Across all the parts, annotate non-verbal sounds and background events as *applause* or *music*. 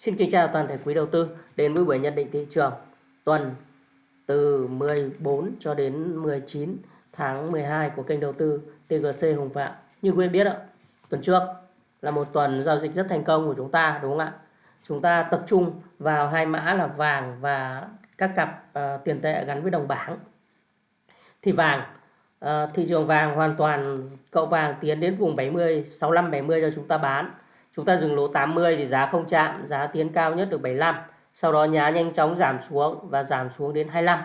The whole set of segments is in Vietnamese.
Xin kính chào toàn thể quý đầu tư đến với buổi nhận định thị trường tuần từ 14 cho đến 19 tháng 12 của kênh đầu tư TGC Hùng Phạm. Như quý vị biết ạ, tuần trước là một tuần giao dịch rất thành công của chúng ta đúng không ạ? Chúng ta tập trung vào hai mã là vàng và các cặp uh, tiền tệ gắn với đồng bảng. Thì vàng uh, thị trường vàng hoàn toàn cậu vàng tiến đến vùng 70 65 70 cho chúng ta bán chúng ta dừng lỗ 80 thì giá không chạm, giá tiến cao nhất được 75 sau đó nhá nhanh chóng giảm xuống và giảm xuống đến 25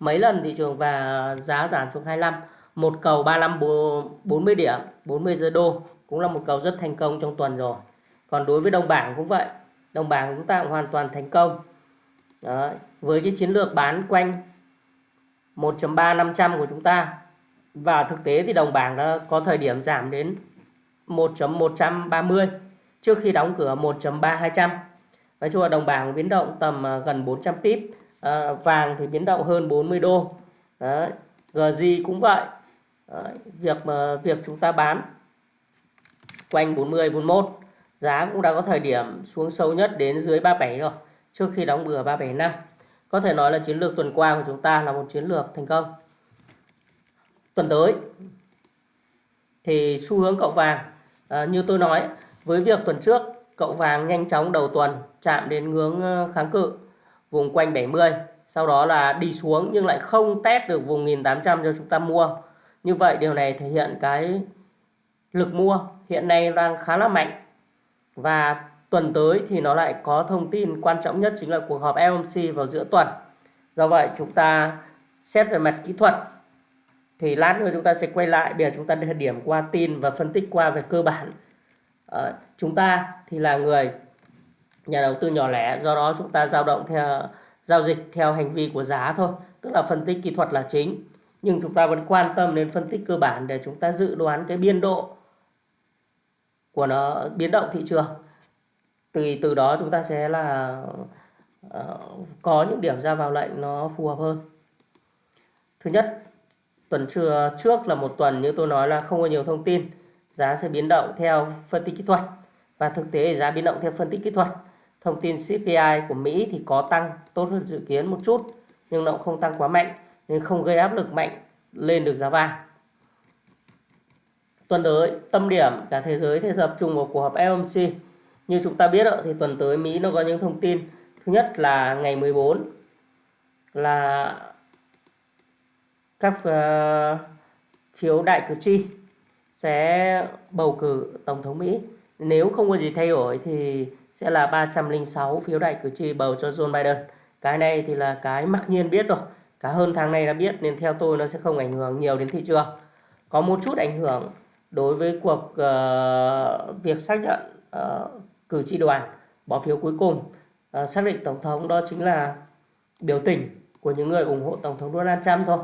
mấy lần thị trường và giá giảm xuống 25 một cầu 35 40 điểm 40 giờ đô cũng là một cầu rất thành công trong tuần rồi. Còn đối với đồng bảng cũng vậy. Đồng bảng chúng ta cũng hoàn toàn thành công. Đấy. với cái chiến lược bán quanh 1.3500 của chúng ta. Và thực tế thì đồng bảng đã có thời điểm giảm đến 1.130 trước khi đóng cửa 1.3200 nói chung là đồng bảng biến động tầm à, gần 400 pip à, vàng thì biến động hơn 40 đô Đấy. GZ cũng vậy Đấy. việc mà việc chúng ta bán quanh 40 41 giá cũng đã có thời điểm xuống sâu nhất đến dưới 37 rồi trước khi đóng cửa 375 có thể nói là chiến lược tuần qua của chúng ta là một chiến lược thành công tuần tới thì xu hướng cậu vàng à, như tôi nói với việc tuần trước, cậu vàng nhanh chóng đầu tuần chạm đến ngưỡng ờ, kháng cự vùng quanh 70 sau đó là đi xuống nhưng lại không test được vùng 1800 cho chúng ta mua. Như vậy điều này thể hiện cái lực mua hiện nay đang khá là mạnh. Và tuần tới thì nó lại có thông tin quan trọng nhất chính là cuộc họp FOMC vào giữa tuần. Do vậy chúng ta xét về mặt kỹ thuật thì lát nữa chúng ta sẽ quay lại để chúng ta điểm qua tin và phân tích qua về cơ bản à, chúng ta thì là người nhà đầu tư nhỏ lẻ do đó chúng ta giao động theo giao dịch theo hành vi của giá thôi tức là phân tích kỹ thuật là chính. Nhưng chúng ta vẫn quan tâm đến phân tích cơ bản để chúng ta dự đoán cái biên độ của nó biến động thị trường. Từ từ đó chúng ta sẽ là uh, có những điểm ra vào lệnh nó phù hợp hơn. Thứ nhất tuần trưa trước là một tuần như tôi nói là không có nhiều thông tin giá sẽ biến động theo phân tích kỹ thuật. Và thực tế giá biến động theo phân tích kỹ thuật thông tin CPI của Mỹ thì có tăng tốt hơn dự kiến một chút nhưng nó cũng không tăng quá mạnh nên không gây áp lực mạnh lên được giá vàng. Tuần tới tâm điểm cả thế giới thì tập trung vào cuộc họp FOMC như chúng ta biết thì tuần tới Mỹ nó có những thông tin. Thứ nhất là ngày 14 là các uh, phiếu đại cử tri sẽ bầu cử Tổng thống Mỹ. Nếu không có gì thay đổi thì sẽ là 306 phiếu đại cử tri bầu cho Joe Biden. Cái này thì là cái mặc nhiên biết rồi. Cả hơn tháng này đã biết nên theo tôi nó sẽ không ảnh hưởng nhiều đến thị trường. Có một chút ảnh hưởng đối với cuộc uh, việc xác nhận uh, cử tri đoàn bỏ phiếu cuối cùng uh, xác định Tổng thống đó chính là biểu tình của những người ủng hộ Tổng thống Donald Trump thôi.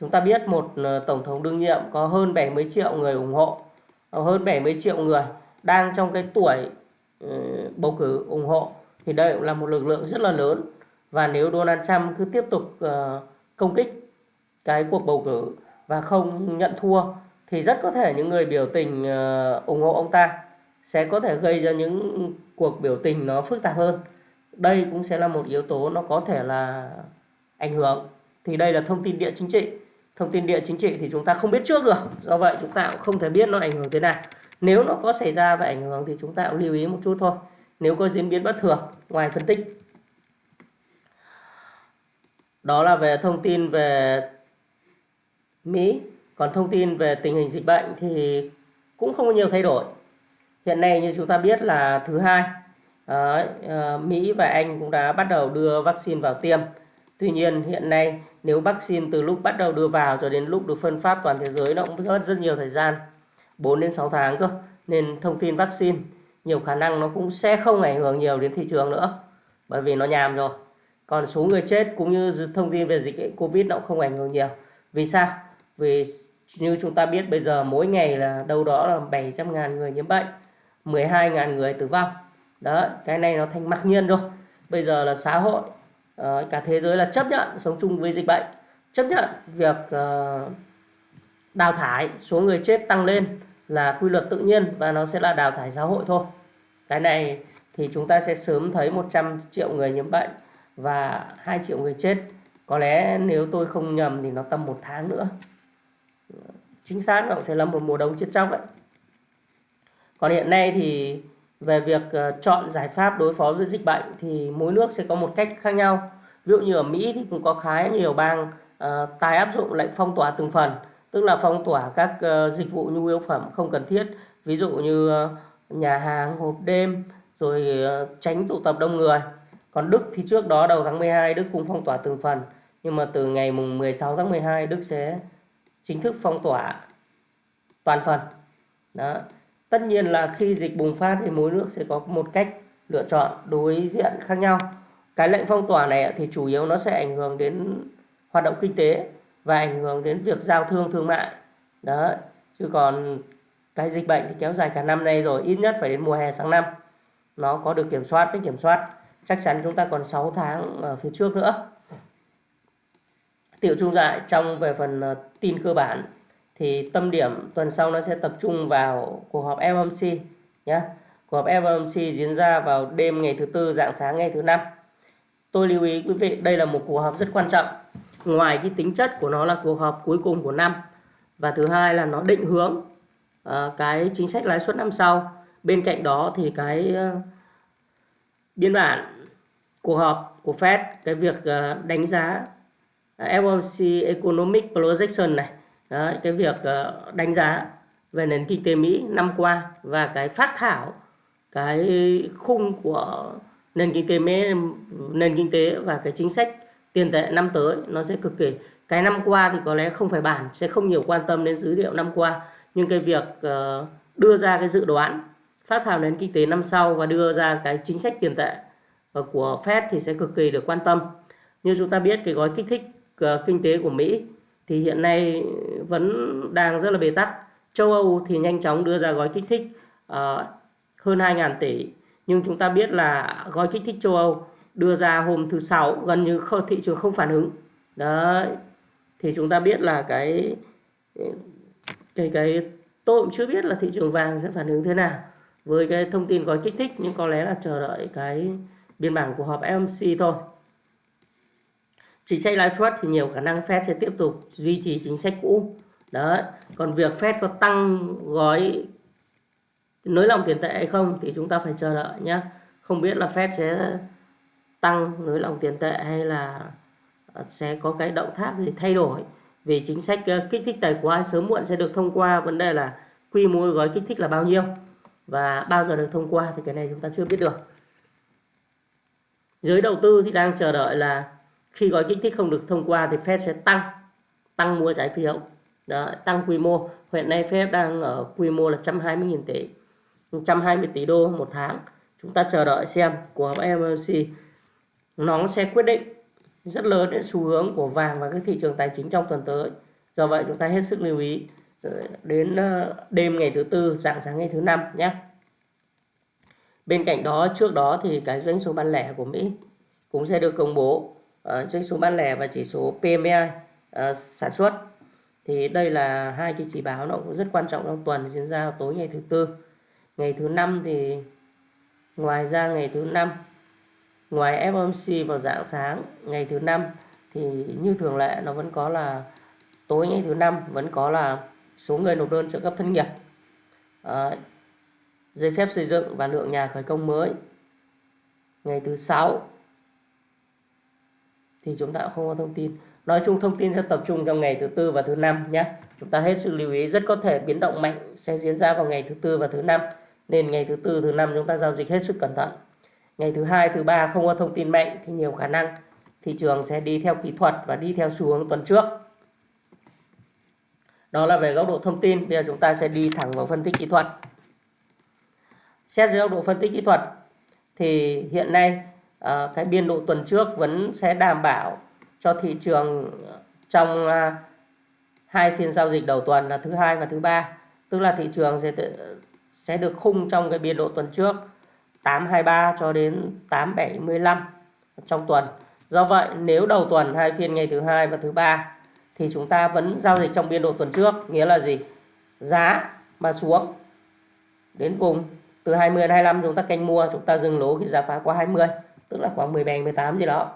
Chúng ta biết một ờ, tổng thống đương nhiệm có hơn 70 triệu người ủng hộ, ờ, hơn 70 triệu người đang trong cái tuổi ờ, bầu cử ủng hộ thì đây cũng là một lực lượng rất là lớn và nếu Donald Trump cứ tiếp tục công kích cái cuộc bầu cử và không nhận thua thì rất có thể những người biểu tình ủng hộ ông ta sẽ có thể gây ra những cuộc biểu tình nó phức tạp hơn. Đây cũng sẽ là một yếu tố nó có thể là ảnh hưởng. Thì đây là thông tin địa chính trị thông tin địa chính trị thì chúng ta không biết trước được. Do vậy chúng ta cũng không thể biết nó ảnh hưởng thế nào. Nếu nó có xảy ra và ảnh hưởng thì chúng ta cũng lưu ý một chút thôi. Nếu có diễn biến bất thường, ngoài phân tích. Đó là về thông tin về Mỹ. Còn thông tin về tình hình dịch bệnh thì cũng không có nhiều thay đổi. Hiện nay như chúng ta biết là thứ hai ờ, ờ, Mỹ và Anh cũng đã bắt đầu đưa vaccine vào tiêm. Tuy nhiên, hiện nay, nếu vaccine từ lúc bắt đầu đưa vào cho đến lúc được phân phát toàn thế giới, nó cũng mất rất nhiều thời gian 4 đến 6 tháng cơ. Nên thông tin vaccine, nhiều khả năng nó cũng sẽ không ảnh hưởng nhiều đến thị trường nữa, bởi vì nó nhàm rồi. Còn số người chết cũng như thông tin về dịch Covid nó cũng không ảnh hưởng nhiều. Vì sao? Vì như chúng ta biết, bây giờ mỗi ngày là đâu đó là 700 ngàn người nhiễm bệnh 12 ngàn người tử vong. Đó, cái này nó thành mặc nhiên rồi. Bây giờ là xã hội Ờ, cả thế giới là chấp nhận sống chung với dịch bệnh chấp nhận việc uh, đào thải số người chết tăng lên là quy luật tự nhiên và nó sẽ là đào thải xã hội thôi cái này thì chúng ta sẽ sớm thấy 100 triệu người nhiễm bệnh và 2 triệu người chết. Có lẽ nếu tôi không nhầm thì nó tầm một tháng nữa. Chính xác nó sẽ là một mùa đông chết chóc đấy. Còn hiện nay thì về việc ờ, chọn giải pháp đối phó với dịch bệnh thì mỗi nước sẽ có một cách khác nhau. Ví dụ như ở Mỹ thì cũng có khá nhiều bang uh, tái áp dụng lệnh phong tỏa từng phần, tức là phong tỏa các uh, dịch vụ nhu yếu phẩm không cần thiết, ví dụ như uh, nhà hàng, hộp đêm, rồi uh, tránh tụ tập đông người. Còn Đức thì trước đó đầu tháng 12 Đức cũng phong tỏa từng phần, nhưng mà từ ngày mùng 16 tháng 12 Đức sẽ chính thức phong tỏa toàn phần. Đó tất nhiên là khi dịch bùng phát thì mỗi nước sẽ có một cách lựa chọn đối diện khác nhau. Cái lệnh phong tỏa này thì chủ yếu nó sẽ ảnh hưởng đến hoạt động kinh tế và ảnh hưởng đến việc giao thương thương mại. Đó chứ còn cái dịch bệnh thì kéo dài cả năm nay rồi, ít nhất phải đến mùa hè sáng năm. Nó có được kiểm soát với kiểm soát. Chắc chắn chúng ta còn 6 tháng ở phía trước nữa. Tiểu trung lại trong về phần ờ, tin cơ bản thì tâm điểm tuần sau nó sẽ tập trung vào cuộc họp FOMC nhé. Cuộc họp FOMC diễn ra vào đêm ngày thứ tư, dạng sáng ngày thứ năm. Tôi lưu ý quý vị, đây là một cuộc họp rất quan trọng. Ngoài cái tính chất của nó là cuộc họp cuối cùng của năm và thứ hai là nó định hướng uh, cái chính sách lãi suất năm sau. Bên cạnh đó thì cái uh, biên bản cuộc họp của Fed, cái việc uh, đánh giá FOMC Economic Projection này Đấy, cái việc ờ, đánh giá về nền kinh tế Mỹ năm qua và cái phát thảo cái khung của nền kinh tế Mỹ, nền kinh tế và cái chính sách tiền tệ năm tới nó sẽ cực kỳ. Cái năm qua thì có lẽ không phải bản sẽ không nhiều quan tâm đến dữ liệu năm qua nhưng cái việc ờ, đưa ra cái dự đoán phát thảo nền kinh tế năm sau và đưa ra cái chính sách tiền tệ ờ, của Fed thì sẽ cực kỳ được quan tâm. Như chúng ta biết cái gói kích thích kinh tế của Mỹ thì hiện nay vẫn đang rất là bế tắc. Châu Âu thì nhanh chóng đưa ra gói kích thích uh, hơn 2.000 tỷ. Nhưng chúng ta biết là gói kích thích châu Âu đưa ra hôm thứ sáu gần như không, thị trường không phản ứng. Đấy. Thì chúng ta biết là cái cái cái tôi cũng chưa biết là thị trường vàng sẽ phản ứng thế nào với cái thông tin gói kích thích nhưng có lẽ là chờ đợi cái biên bản của họp FOMC thôi chính sách lãi suất thì nhiều khả năng Fed sẽ tiếp tục duy trì chính sách cũ. Đó còn việc Fed có tăng gói nới lỏng tiền tệ hay không thì chúng ta phải chờ đợi nhé không biết là Fed sẽ tăng nới lỏng tiền tệ hay là sẽ có cái động tác gì thay đổi. Vì chính sách ờ, kích thích tài khoá sớm muộn sẽ được thông qua. Vấn đề là quy mô gói kích thích là bao nhiêu và bao giờ được thông qua thì cái này chúng ta chưa biết được. Giới đầu tư thì đang chờ đợi là khi gói kích thích không được thông qua thì Fed sẽ tăng tăng mua trái phiếu. Đó, tăng quy mô. Hiện nay Fed đang ở quy mô là 120.000 tỷ 120 tỷ đô một tháng. Chúng ta chờ đợi xem của FOMC nó sẽ quyết định rất lớn đến xu hướng của vàng và các thị trường tài chính trong tuần tới. Do vậy chúng ta hết sức lưu ý ờ, đến ờ, đêm ngày thứ tư dạng sáng ngày thứ năm nhé. Bên cạnh đó trước đó thì cái doanh số bán lẻ của Mỹ cũng sẽ được công bố uh, doanh số bán lẻ và chỉ số PMI uh, ờ, sản xuất. Thì đây là hai cái chỉ báo nó cũng rất quan trọng trong tuần diễn ra tối ngày thứ tư. Ngày thứ năm thì ngoài ra ngày thứ năm ngoài FOMC vào dạng sáng ngày thứ năm thì như thường lệ nó vẫn có là tối ngày thứ năm vẫn có là số người nộp đơn trợ cấp thất nghiệp. À, giấy phép xây dựng và lượng nhà khởi công mới. Ngày thứ sáu thì chúng ta không có thông tin. Nói chung thông tin sẽ tập trung trong ngày thứ tư và thứ năm nhé. Chúng ta hết sức lưu ý, rất có thể biến động mạnh sẽ diễn ra vào ngày thứ tư và thứ năm. Nên ngày thứ tư, thứ năm chúng ta giao dịch hết sức cẩn thận. Ngày thứ hai, thứ ba không có thông tin mạnh thì nhiều khả năng thị trường sẽ đi theo kỹ thuật và đi theo xu hướng tuần trước. Đó là về góc độ thông tin. Bây giờ chúng ta sẽ đi thẳng vào phân tích kỹ thuật. Xét dưới góc độ phân tích kỹ thuật thì hiện nay Ờ, cái biên độ tuần trước vẫn sẽ đảm bảo cho thị trường trong uh, hai phiên giao dịch đầu tuần là thứ hai và thứ ba tức là thị trường sẽ sẽ được khung trong cái biên độ tuần trước 823 cho đến 875 trong tuần. Do vậy nếu đầu tuần hai phiên ngày thứ hai và thứ ba thì chúng ta vẫn giao dịch trong biên độ tuần trước, nghĩa là gì? Giá mà xuống đến vùng từ 20 đến 25 chúng ta canh mua chúng ta dừng lỗ khi giá phá qua 20 tức là khoảng 17 18 gì đó.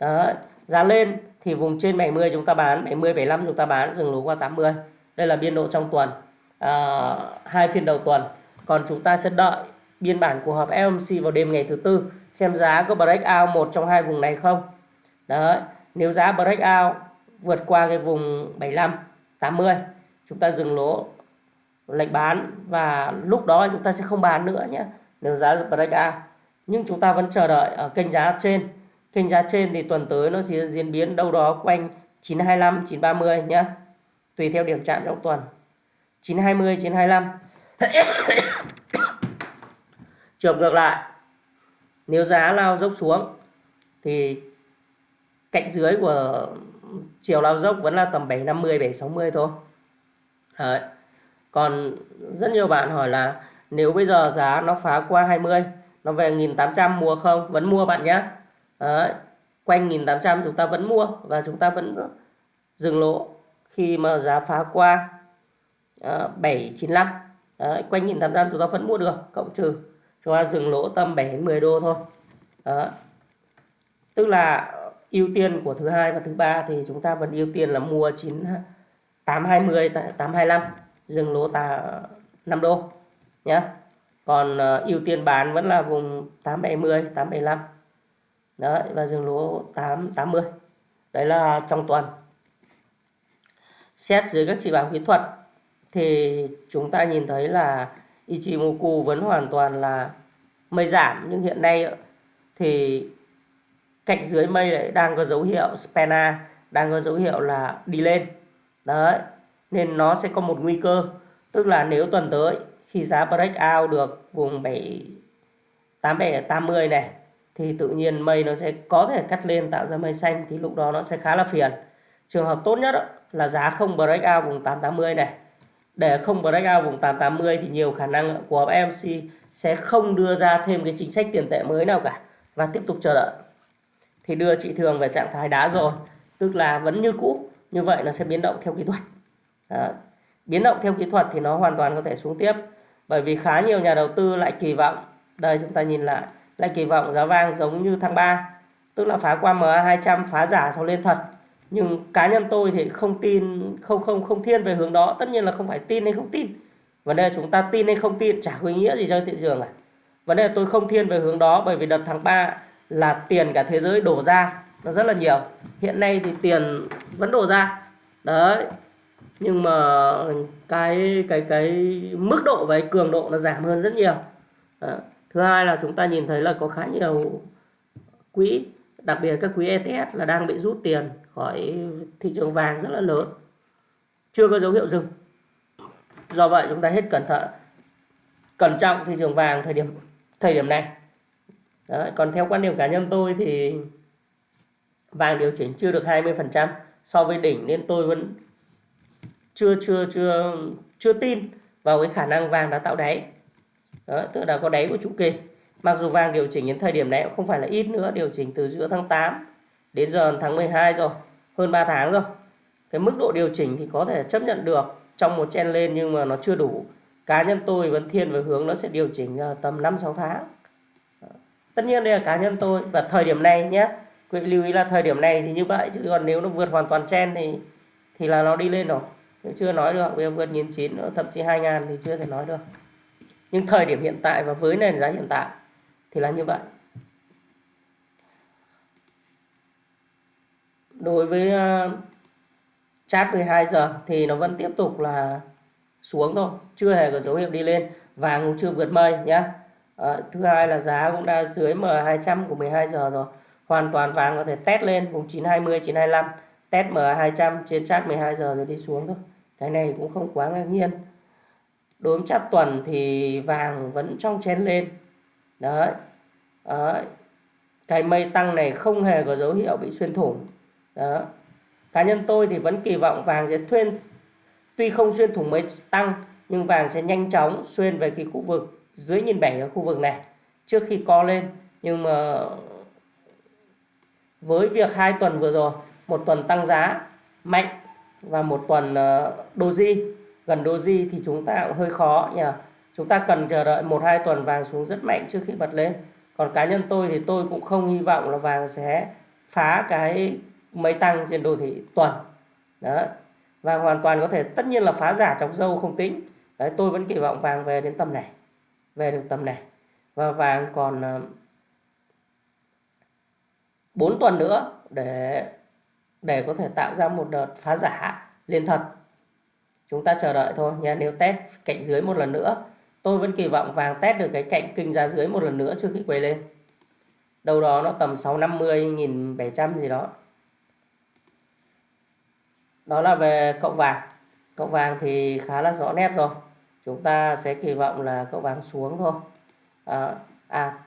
Đó giá lên thì vùng trên 70 chúng ta bán 70 75 chúng ta bán dừng lỗ qua 80 đây là biên độ trong tuần à, hai phiên đầu tuần. Còn chúng ta sẽ đợi biên bản của họp FOMC vào đêm ngày thứ tư xem giá có break out một trong hai vùng này không. Đấy nếu giá break out vượt qua cái vùng 75 80 chúng ta dừng lỗ lệnh bán và lúc đó chúng ta sẽ không bán nữa nhé nếu giá break out nhưng chúng ta vẫn chờ đợi ở kênh giá trên. Kênh giá trên thì tuần tới nó sẽ diễn biến đâu đó quanh 925 930 nhé tùy theo điểm chạm trong tuần. 920 925 trường ngược lại. Nếu giá lao dốc xuống thì cạnh dưới của chiều lao dốc vẫn là tầm 750 760 thôi. Đấy. còn rất nhiều bạn hỏi là nếu bây giờ giá nó phá qua 20 nó về 1800 mua không vẫn mua bạn nhé Đấy. quanh 1800 chúng ta vẫn mua và chúng ta vẫn dừng lỗ khi mà giá phá qua à, uh, 795 Đấy. quanh 1800 chúng ta vẫn mua được cộng trừ chúng ta dừng lỗ tầm 7 10 đô thôi Đấy. tức là ưu tiên của thứ hai và thứ ba thì chúng ta vẫn ưu tiên là mua 9 820 825 dừng lỗ tà 5 đô nhé còn uh, ưu tiên bán vẫn là vùng 870 875 đấy và dừng lỗ 880 đấy là trong tuần. Xét dưới các chỉ báo kỹ thuật thì chúng ta nhìn thấy là Ichimoku vẫn hoàn toàn là mây giảm nhưng hiện nay thì cạnh dưới mây lại đang có dấu hiệu spena đang có dấu hiệu là đi lên. Đấy nên nó sẽ có một nguy cơ tức là nếu tuần tới khi giá break out được vùng 7 87 80 này, thì tự nhiên mây nó sẽ có thể cắt lên, tạo ra mây xanh, thì lúc đó nó sẽ khá là phiền. Trường hợp tốt nhất là giá không break out vùng 880 này. Để không break out vùng 880 thì nhiều khả năng của MC sẽ không đưa ra thêm cái chính sách tiền tệ mới nào cả. Và tiếp tục chờ đợi. Thì đưa chị thường về trạng thái đá rồi. Tức là vẫn như cũ, như vậy nó sẽ biến động theo kỹ thuật. Đó. biến động theo kỹ thuật thì nó hoàn toàn có thể xuống tiếp bởi vì khá nhiều nhà đầu tư lại kỳ vọng. Đây, chúng ta nhìn lại lại kỳ vọng giá vàng giống như tháng 3 tức là phá qua MA 200 phá giả sau lên thật. Nhưng cá nhân tôi thì không tin, không không không thiên về hướng đó. Tất nhiên là không phải tin hay không tin. Vấn đề chúng ta tin hay không tin chả có ý nghĩa gì cho thị trường cả vấn đề tôi không thiên về hướng đó bởi vì đợt tháng 3 là tiền cả thế giới đổ ra. Nó rất là nhiều. Hiện nay thì tiền vẫn đổ ra. Đấy nhưng mà cái cái cái mức độ và cái cường độ nó giảm hơn rất nhiều. À, thứ hai là chúng ta nhìn thấy là có khá nhiều quỹ đặc biệt các quỹ ETF là đang bị rút tiền khỏi thị trường vàng rất là lớn. Chưa có dấu hiệu dừng. Do vậy chúng ta hết cẩn thận cẩn trọng thị trường vàng thời điểm thời điểm này. Đấy, còn theo quan điểm cá nhân tôi thì vàng điều chỉnh chưa được 20% so với đỉnh nên tôi vẫn chưa chưa chưa chưa tin vào cái khả năng vàng đã tạo đáy. Đó, tức là có đáy của chu kỳ. Mặc dù vàng điều chỉnh đến thời điểm này cũng không phải là ít nữa điều chỉnh từ giữa tháng 8 đến giờ tháng 12 rồi hơn 3 tháng rồi. Cái mức độ điều chỉnh thì có thể chấp nhận được trong một chen lên nhưng mà nó chưa đủ. Cá nhân tôi vẫn thiên về hướng nó sẽ điều chỉnh à, tầm 5 6 tháng. Tất nhiên đây là cá nhân tôi và thời điểm này nhé. Quý vị lưu ý là thời điểm này thì như vậy chứ còn nếu nó vượt hoàn toàn chen thì thì là nó đi lên rồi chưa nói được bây giờ vượt nghìn chín thậm chí 2.000 thì chưa thể nói được. Nhưng thời điểm hiện tại và với nền giá hiện tại thì là như vậy. Đối với uh, chat 12 giờ thì nó vẫn tiếp tục là xuống thôi chưa hề có dấu hiệu đi lên vàng cũng chưa vượt mây nhé à, ờ, thứ hai là giá cũng đã dưới M200 của 12 giờ rồi hoàn toàn vàng có thể test lên vùng 920 925 test M200 trên chart 12 giờ rồi đi xuống thôi cái này cũng không quá ngạc nhiên. Đối với tuần thì vàng vẫn trong chén lên. Đấy. đấy. Cái mây tăng này không hề có dấu hiệu bị xuyên thủng. Đó cá nhân tôi thì vẫn kỳ vọng vàng sẽ thuyên, tuy không xuyên thủng mây tăng, nhưng vàng sẽ nhanh chóng xuyên về cái khu vực, dưới nhìn bảy ở khu vực này. Trước khi co lên, nhưng mà với việc hai tuần vừa rồi, một tuần tăng giá mạnh và một tuần ờ, doji. Gần doji thì chúng ta cũng hơi khó nhỉ. Chúng ta cần chờ đợi một hai tuần vàng xuống rất mạnh trước khi bật lên. Còn cá nhân tôi thì tôi cũng không hy vọng là vàng sẽ phá cái mấy tăng trên đồ thị tuần. Đó. Và hoàn toàn có thể, tất nhiên là phá giả trong dâu không tính. Đấy, tôi vẫn kỳ vọng vàng về đến tầm này, về được tầm này. Và vàng còn ờ, 4 tuần nữa để để có thể tạo ra một đợt phá giả lên thật. Chúng ta chờ đợi thôi nha nếu test cạnh dưới một lần nữa tôi vẫn kỳ vọng vàng test được cái cạnh kinh ra dưới một lần nữa trước khi quay lên. Đâu đó nó tầm 650 1700 gì đó. Đó là về cậu vàng. Cậu vàng thì khá là rõ nét rồi. Chúng ta sẽ kỳ vọng là cậu vàng xuống thôi. À, à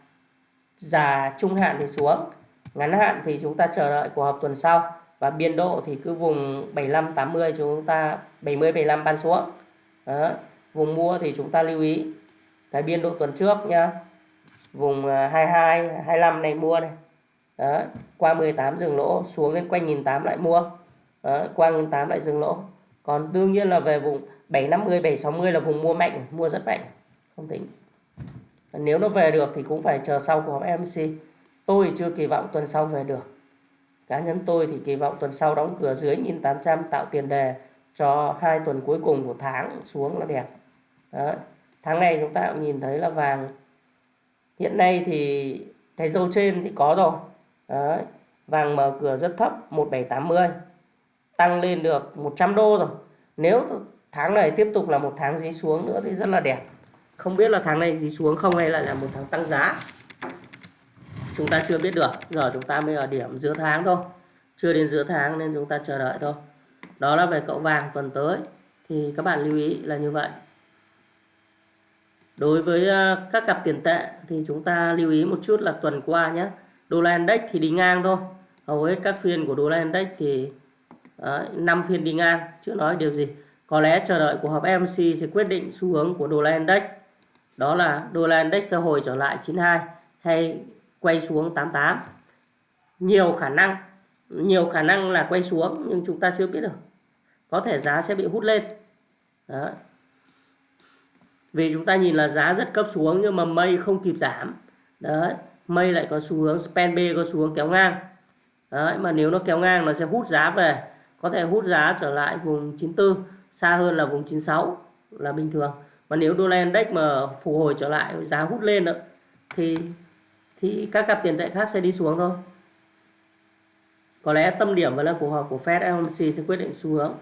già trung hạn thì xuống ngắn hạn thì chúng ta chờ đợi cuộc họp tuần sau và biên độ thì cứ vùng 75 80 chúng ta 70 75 ban xuống đó. vùng mua thì chúng ta lưu ý cái biên độ tuần trước nhá, vùng à, 22 25 này mua này đó. qua 18 dừng lỗ, xuống đến quanh 1008 lại mua đó. qua 1008 lại dừng lỗ còn đương nhiên là về vùng 750 760 là vùng mua mạnh, mua rất mạnh không tính nếu nó về được thì cũng phải chờ sau của MC tôi chưa kỳ vọng tuần sau về được cá nhân tôi thì kỳ vọng tuần sau đóng cửa dưới 1800 tạo tiền đề cho hai tuần cuối cùng của tháng xuống là đẹp Đó. tháng này chúng ta cũng nhìn thấy là vàng hiện nay thì cái dâu trên thì có rồi Đó. vàng mở cửa rất thấp 1780 tăng lên được 100 đô rồi nếu tháng này tiếp tục là một tháng dí xuống nữa thì rất là đẹp không biết là tháng này dí xuống không hay là là một tháng tăng giá chúng ta chưa biết được. Giờ chúng ta mới ở điểm giữa tháng thôi. Chưa đến giữa tháng nên chúng ta chờ đợi thôi. Đó là về cậu vàng tuần tới. Thì các bạn lưu ý là như vậy. Đối với à, các cặp tiền tệ thì chúng ta lưu ý một chút là tuần qua nhé. Đô la index thì đi ngang thôi. Hầu hết các phiên của đô la index thì à, đấy, 5 phiên đi ngang chưa nói điều gì. Có lẽ chờ đợi của họp MC sẽ quyết định xu hướng của đô la index. Đó là đô la index sẽ hồi trở lại 92 hay quay xuống 88 nhiều khả năng, nhiều khả năng là quay xuống nhưng chúng ta chưa biết được. Có thể giá sẽ bị hút lên. Đó. vì chúng ta nhìn là giá rất cấp xuống nhưng mà mây không kịp giảm. Đấy, mây lại có xu hướng, span B có xu hướng kéo ngang. Đấy, mà nếu nó kéo ngang nó sẽ hút giá về. Có thể hút giá trở lại vùng 94 xa hơn là vùng 96 là bình thường. Mà nếu đô la index mà phục hồi trở lại, giá hút lên nữa thì thì các cặp tiền tệ khác sẽ đi xuống thôi. Có lẽ tâm điểm vẫn là cuộc họp của Fed FOMC sẽ quyết định xu hướng.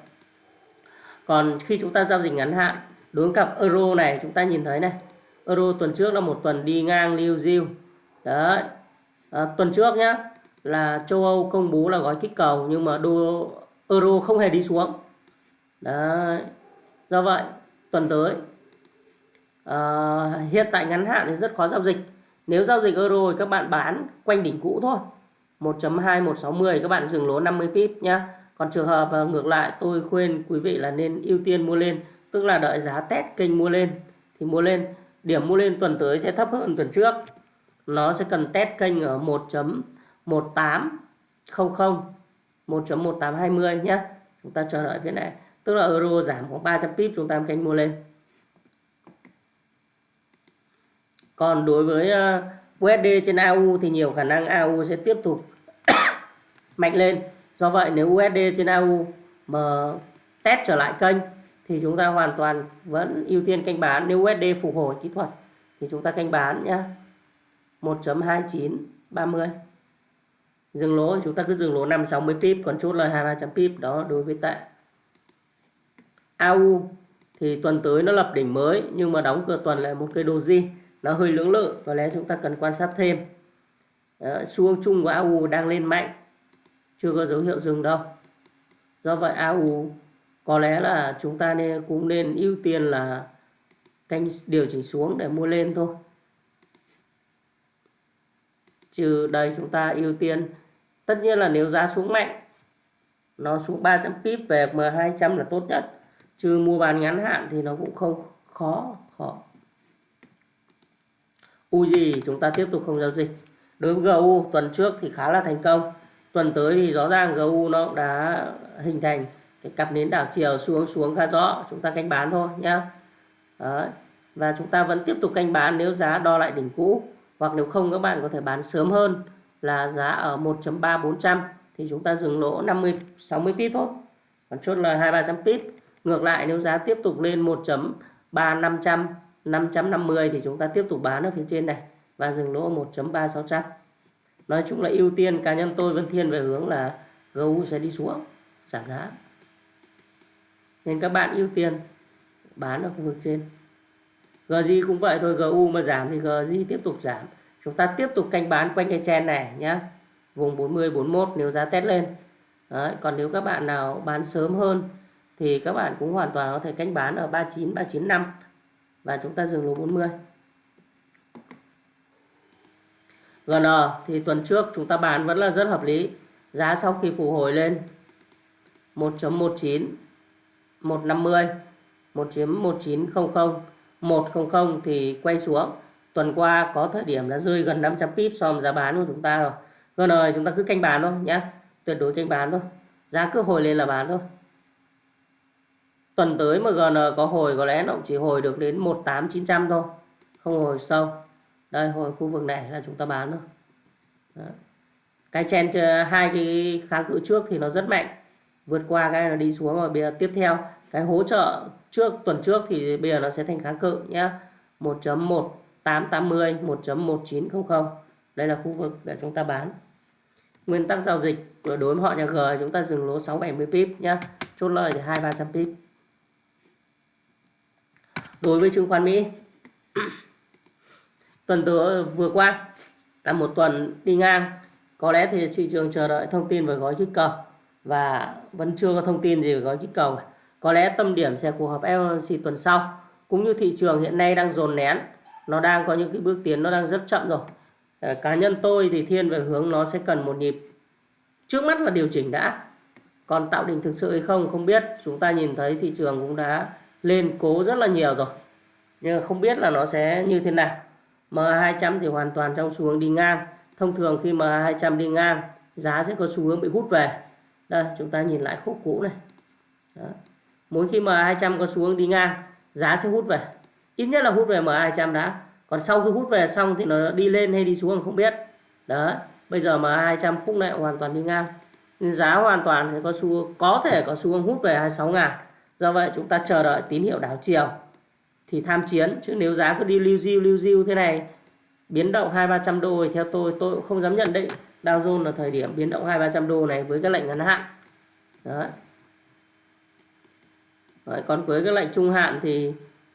Còn khi chúng ta giao dịch ngắn hạn đối với cặp euro này chúng ta nhìn thấy này euro tuần trước là một tuần đi ngang lưu diêu đấy. À, tuần trước nhá là châu Âu công bố là gói kích cầu nhưng mà đô euro không hề đi xuống. Đấy. Do vậy tuần tới à, hiện tại ngắn hạn thì rất khó giao dịch nếu giao dịch euro thì các bạn bán quanh đỉnh cũ thôi. 1.2160 các bạn dừng lỗ 50 pip nhá. Còn trường hợp ngược lại, tôi khuyên quý vị là nên ưu tiên mua lên, tức là đợi giá test kênh mua lên. Thì mua lên, điểm mua lên tuần tới sẽ thấp hơn tuần trước. Nó sẽ cần test kênh ở 1.1800 1.1820 nhé chúng ta chờ đợi phía này. Tức là euro giảm khoảng 300 pip, chúng ta kênh mua lên. Còn đối với ờ, USD trên AU thì nhiều khả năng AU sẽ tiếp tục *coughs* mạnh lên. Do vậy nếu USD trên AU mà test trở lại kênh thì chúng ta hoàn toàn vẫn ưu tiên canh bán. Nếu USD phục hồi kỹ thuật thì chúng ta canh bán nhé 1.2930 dừng lỗ, chúng ta cứ dừng lỗ 560 pip, còn chốt lời 2300 pip, đó đối với tệ. AU thì tuần tới nó lập đỉnh mới, nhưng mà đóng cửa tuần là một cây doji nó hơi lưỡng lự có lẽ chúng ta cần quan sát thêm. Đó, xu hướng chung của AU đang lên mạnh. Chưa có dấu hiệu dừng đâu. Do vậy AU có lẽ là chúng ta nên cũng nên ưu tiên là canh điều chỉnh xuống để mua lên thôi. Trừ đây chúng ta ưu tiên. Tất nhiên là nếu giá xuống mạnh nó xuống 300 pip về M200 là tốt nhất. Chứ mua bán ngắn hạn thì nó cũng không khó u gì chúng ta tiếp tục không giao dịch. Đối với GU tuần trước thì khá là thành công. Tuần tới thì rõ ràng GU nó cũng đã hình thành cái cặp nến đảo chiều xuống xuống khá rõ. Chúng ta canh bán thôi nhá. Đấy. và chúng ta vẫn tiếp tục canh bán nếu giá đo lại đỉnh cũ. Hoặc nếu không, các bạn có thể bán sớm hơn là giá ở 1.3400 thì chúng ta dừng lỗ 50 60 pip thôi. Còn chốt lời 2 300 pip ngược lại, nếu giá tiếp tục lên 1.3500 550 thì chúng ta tiếp tục bán ở phía trên này và dừng lỗ 1.3600 nói chung là ưu tiên cá nhân tôi vẫn thiên về hướng là GU sẽ đi xuống giảm giá. Nên các bạn ưu tiên bán ở khu vực trên. GJ cũng vậy thôi GU mà giảm thì GJ tiếp tục giảm. Chúng ta tiếp tục canh bán quanh cái chen này nhé vùng 40 41 nếu giá test lên. Đấy, còn nếu các bạn nào bán sớm hơn thì các bạn cũng hoàn toàn có thể canh bán ở 39 395 và chúng ta dừng lỗ 40 GN thì tuần trước chúng ta bán vẫn là rất hợp lý. Giá sau khi phục hồi lên 1.19 150 1.1900 100 thì quay xuống. Tuần qua có thời điểm là rơi gần 500 pip so với giá bán của chúng ta rồi. GN chúng ta cứ canh bán thôi nhé tuyệt đối canh bán thôi. Giá cứ hồi lên là bán thôi tuần tới mà GN có hồi có lẽ nó chỉ hồi được đến 18900 thôi. Không hồi sâu. Đây, hồi khu vực này là chúng ta bán thôi. Đó. cái chen ờ, hai cái kháng cự trước thì nó rất mạnh. Vượt qua cái nó đi xuống và bây giờ tiếp theo, cái hỗ trợ trước, tuần trước thì bây giờ nó sẽ thành kháng cự nhé 1.1880 1.1900 đây là khu vực để chúng ta bán. Nguyên tắc giao dịch, đối với họ nhà G chúng ta dừng lỗ 670 pip nhé chốt lời thì 2 300 pip đối với chứng khoán Mỹ. Tuần tới, vừa qua, là một tuần đi ngang. Có lẽ thì thị trường chờ đợi thông tin về gói kích cầu và vẫn chưa có thông tin gì về gói kích cầu có lẽ tâm điểm sẽ cuộc họp FOMC tuần sau. Cũng như thị trường hiện nay đang dồn nén, nó đang có những cái bước tiến nó đang rất chậm rồi. Ờ, cá nhân tôi thì thiên về hướng nó sẽ cần một nhịp. Trước mắt là điều chỉnh đã. Còn tạo đỉnh thực sự hay không không biết. Chúng ta nhìn thấy thị trường cũng đã lên cố rất là nhiều rồi. Nhưng không biết là nó sẽ như thế nào. MA200 thì hoàn toàn trong xu hướng đi ngang. Thông thường khi MA200 đi ngang, giá sẽ có xu hướng bị hút về. Đây, chúng ta nhìn lại khúc cũ này. Đó. mỗi khi MA200 có xu hướng đi ngang, giá sẽ hút về. Ít nhất là hút về MA200 đã. Còn sau khi hút về xong thì nó đi lên hay đi xuống không biết. Đó. Bây giờ MA200 khúc này hoàn toàn đi ngang. Nên giá hoàn toàn sẽ có xu có thể có xu hướng hút về 26 ngàn do vậy chúng ta chờ đợi tín hiệu đảo chiều. Thì tham chiến chứ nếu giá cứ đi lưu diêu lưu diêu thế này biến động hai ba trăm đô thì theo tôi tôi cũng không dám nhận định. Dow Jones là thời điểm biến động hai ba trăm đô này với các lệnh ngắn hạn. Đấy. Đấy, còn với các lệnh trung hạn thì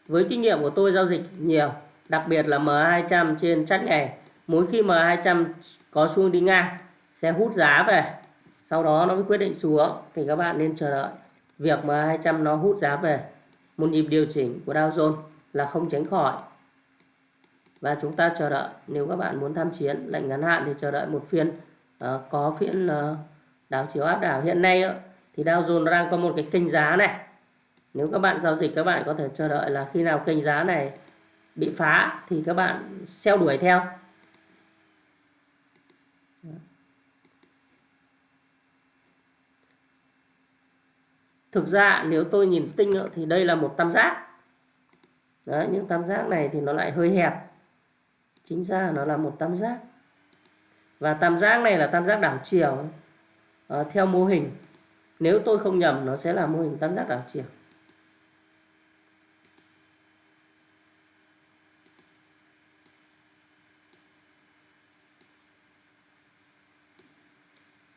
với kinh nghiệm của tôi giao dịch nhiều đặc biệt là M200 trên chart ngày mỗi khi M200 có xuống đi ngang sẽ hút giá về. Sau đó nó mới quyết định xuống thì các bạn nên chờ đợi việc mà 200 nó hút giá về một nhịp điều chỉnh của Dow Jones là không tránh khỏi. Và chúng ta chờ đợi nếu các bạn muốn tham chiến lệnh ngắn hạn thì chờ đợi một phiên uh, có phiên uh, đảo chiều áp đảo. Hiện nay uh, thì Dow Jones đang có một cái kênh giá này. Nếu các bạn giao dịch các bạn có thể chờ đợi là khi nào kênh giá này bị phá thì các bạn xeo đuổi theo. Thực ra nếu tôi nhìn tinh thì đây là một tam giác. Đấy, những tam giác này thì nó lại hơi hẹp. Chính ra nó là một tam giác. Và tam giác này là tam giác đảo chiều à, theo mô hình nếu tôi không nhầm nó sẽ là mô hình tam giác đảo chiều.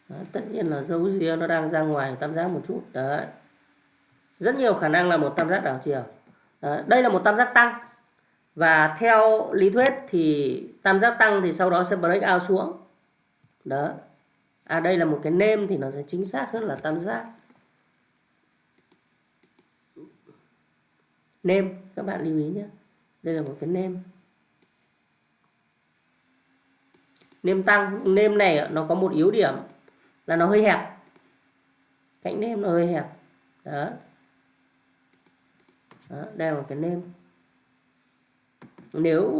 Đó, tất nhiên là dấu ria nó đang ra ngoài tam giác một chút. Đấy rất nhiều khả năng là một tam giác đảo chiều. Đây là một tam giác tăng. Và theo lý thuyết thì tam giác tăng thì sau đó sẽ break out xuống. Đó à đây là một cái nêm thì nó sẽ chính xác hơn là tam giác. Nêm các bạn lưu ý nhé. Đây là một cái nêm nêm tăng nêm này nó có một yếu điểm là nó hơi hẹp. Cạnh nêm nó hơi hẹp. Đó, đó, đây là cái nêm. Nếu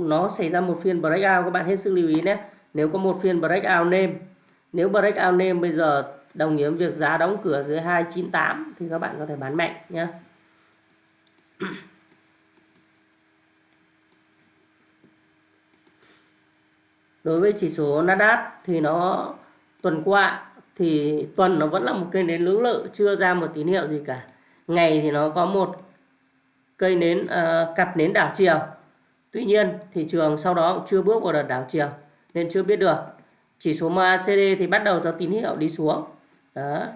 nó xảy ra một phiên breakout các bạn hết sức lưu ý nhé. Nếu có một phiên breakout nêm nếu breakout nêm bây giờ đồng nghĩa với việc giá đóng cửa dưới 298 thì các bạn có thể bán mạnh nhé. *clears throat* Đối với chỉ số Nasdaq thì nó tuần qua thì tuần nó vẫn là một kênh đến lưỡng lự chưa ra một tín hiệu gì cả. Ngày thì nó có một cây nến à, uh, cặp nến đảo chiều. Tuy nhiên thị trường sau đó cũng chưa bước vào đợt đảo chiều nên chưa biết được. Chỉ số MACD thì bắt đầu cho tín hiệu đi xuống. Đó.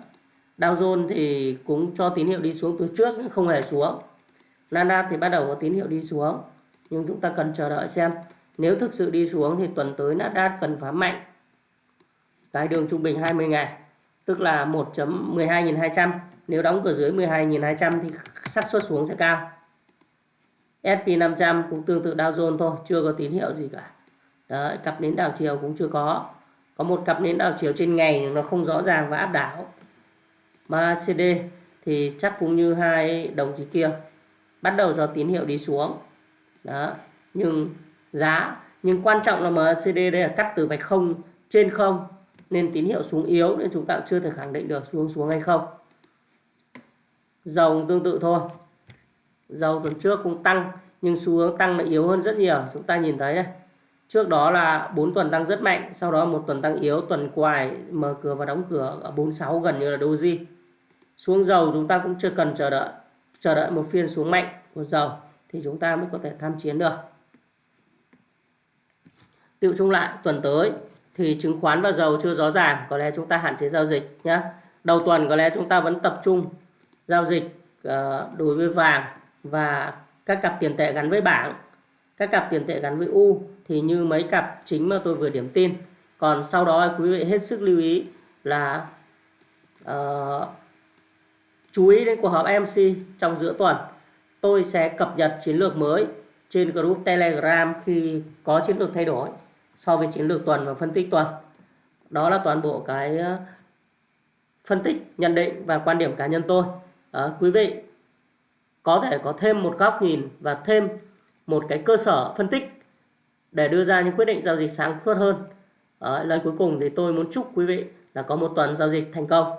Dow Jones thì cũng cho tín hiệu đi xuống từ trước nhưng không hề xuống. Nasdaq thì bắt đầu có tín hiệu đi xuống. Nhưng chúng ta cần chờ đợi xem. Nếu thực sự đi xuống thì tuần tới Nasdaq cần phá mạnh. Cái đường trung bình 20 ngày tức là 1.12200 nếu đóng cửa dưới 12.200 thì xác suất xuống sẽ cao. S&P 500 cũng tương tự Dow Jones thôi chưa có tín hiệu gì cả. Đấy, cặp nến đảo chiều cũng chưa có. Có một cặp nến đảo chiều trên ngày nó không rõ ràng và áp đảo. Mà CD thì chắc cũng như hai đồng chí kia bắt đầu cho tín hiệu đi xuống. Đó nhưng giá nhưng quan trọng là MACD đây là cắt từ vạch không trên không nên tín hiệu xuống yếu nên chúng ta cũng chưa thể khẳng định được xuống xuống hay không. Dòng tương tự thôi dầu tuần trước cũng tăng, nhưng xu hướng tăng lại yếu hơn rất nhiều. Chúng ta nhìn thấy đây trước đó là 4 tuần tăng rất mạnh, sau đó một tuần tăng yếu, tuần quài mở cửa và đóng cửa ở 46 gần như là doji xuống dầu chúng ta cũng chưa cần chờ đợi chờ đợi một phiên xuống mạnh của dầu thì chúng ta mới có thể tham chiến được. Tự chung lại, tuần tới thì chứng khoán và dầu chưa rõ ràng, có lẽ chúng ta hạn chế giao dịch nhé đầu tuần có lẽ chúng ta vẫn tập trung giao dịch ờ, đối với vàng và các cặp tiền tệ gắn với bảng các cặp tiền tệ gắn với U thì như mấy cặp chính mà tôi vừa điểm tin. Còn sau đó quý vị hết sức lưu ý là uh, chú ý đến cuộc họp MC trong giữa tuần. Tôi sẽ cập nhật chiến lược mới trên group Telegram khi có chiến lược thay đổi so với chiến lược tuần và phân tích tuần. Đó là toàn bộ cái ờ, phân tích nhận định và quan điểm cá nhân tôi. À, quý vị có thể có thêm một góc nhìn và thêm một cái cơ sở phân tích để đưa ra những quyết định giao dịch sáng suốt hơn. À, lời cuối cùng thì tôi muốn chúc quý vị là có một tuần giao dịch thành công.